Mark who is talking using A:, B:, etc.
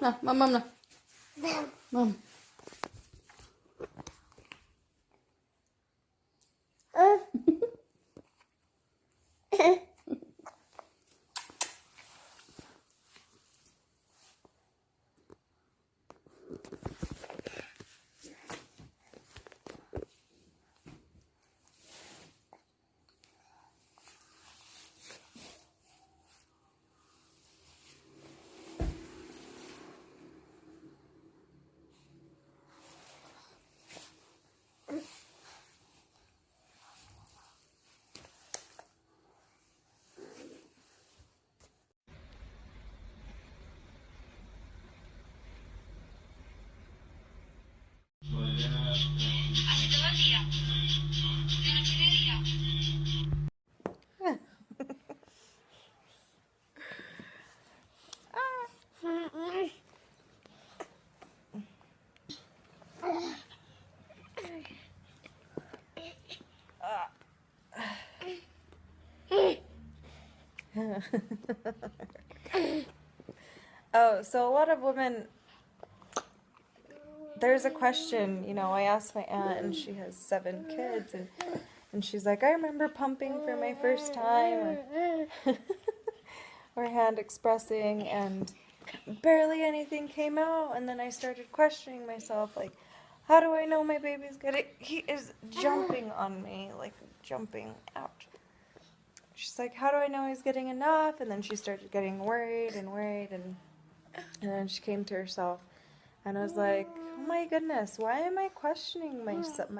A: na, mam, mam na. Mam.
B: oh, so a lot of women. There's a question, you know. I asked my aunt, and she has seven kids, and and she's like, I remember pumping for my first time, or, or hand expressing, and barely anything came out. And then I started questioning myself, like, how do I know my baby's getting? He is jumping on me, like jumping out. She's like, how do I know he's getting enough? And then she started getting worried and worried, and and then she came to herself, and I was like, oh my goodness, why am I questioning myself? My